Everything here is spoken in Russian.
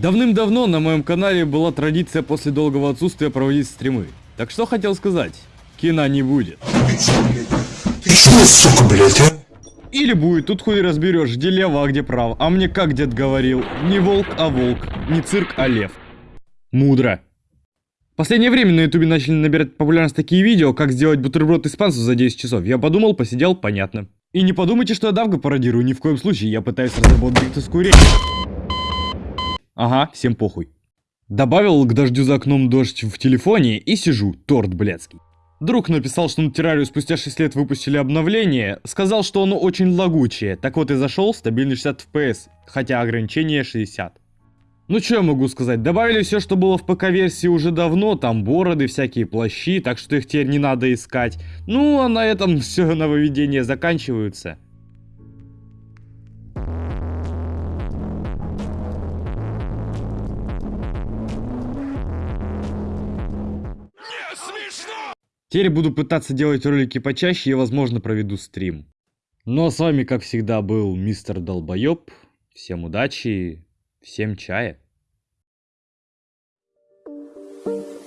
Давным-давно на моем канале была традиция после долгого отсутствия проводить стримы. Так что хотел сказать, кино не будет. Ты что, сука, блядь, а? Или будет, тут хуй разберешь, где лево, а где право. А мне как дед говорил, не волк, а волк, не цирк, а лев. Мудро. В последнее время на ютубе начали набирать популярность такие видео, как сделать бутерброд из панцев за 10 часов. Я подумал, посидел, понятно. И не подумайте, что я давка пародирую, ни в коем случае, я пытаюсь разработать дикторскую речь. Ага, всем похуй. Добавил к дождю за окном дождь в телефоне и сижу, торт блядский. Друг написал, что на террарию спустя 6 лет выпустили обновление, сказал, что оно очень лагучее, так вот и зашел, стабильный 60 FPS, хотя ограничение 60. Ну что я могу сказать, добавили все, что было в ПК-версии уже давно, там бороды, всякие плащи, так что их теперь не надо искать. Ну а на этом все нововведения заканчиваются. Теперь буду пытаться делать ролики почаще и, возможно, проведу стрим. Ну а с вами, как всегда, был мистер Долбоеб. Всем удачи, всем чая. Thank you.